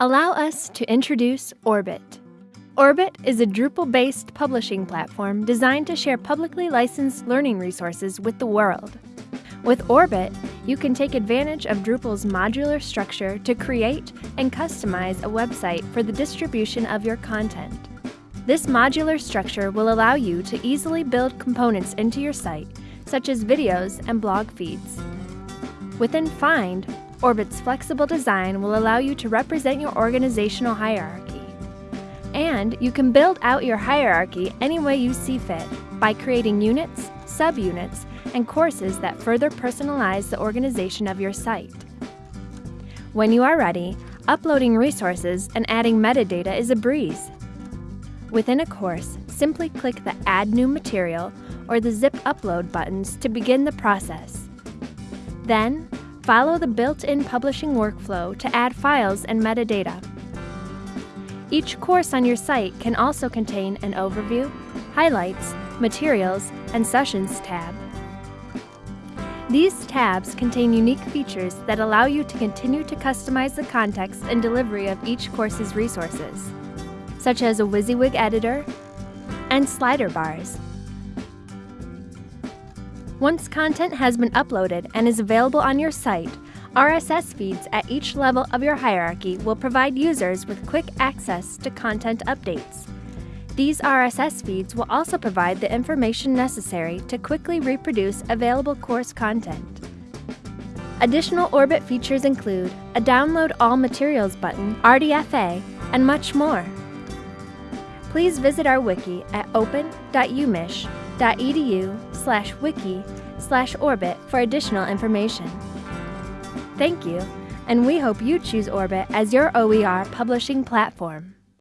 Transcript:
Allow us to introduce OERbit. OERbit is a Drupal-based publishing platform designed to share publicly licensed learning resources with the world. With OERbit, you can take advantage of Drupal's modular structure to create and customize a website for the distribution of your content. This modular structure will allow you to easily build components into your site, such as videos and blog feeds. Within Find, OERbit's flexible design will allow you to represent your organizational hierarchy. And you can build out your hierarchy any way you see fit by creating units, subunits, and courses that further personalize the organization of your site. When you are ready, uploading resources and adding metadata is a breeze. Within a course, simply click the Add New Material or the Zip Upload buttons to begin the process. Then, follow the built-in publishing workflow to add files and metadata. Each course on your site can also contain an overview, highlights, materials, and sessions tab. These tabs contain unique features that allow you to continue to customize the context and delivery of each course's resources, such as a WYSIWYG editor and slider bars. Once content has been uploaded and is available on your site, RSS feeds at each level of your hierarchy will provide users with quick access to content updates. These RSS feeds will also provide the information necessary to quickly reproduce available course content. Additional OERbit features include a Download All Materials button, RDFA, and much more. Please visit our wiki at open.umich.edu slash wiki slash orbit for additional information. Thank you, and we hope you choose OERbit as your OER publishing platform.